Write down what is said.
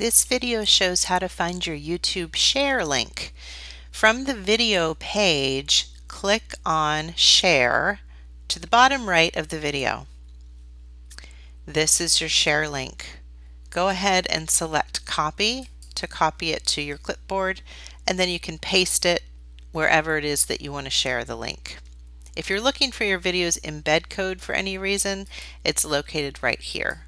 This video shows how to find your YouTube share link. From the video page, click on share to the bottom right of the video. This is your share link. Go ahead and select copy to copy it to your clipboard and then you can paste it wherever it is that you want to share the link. If you're looking for your video's embed code for any reason, it's located right here.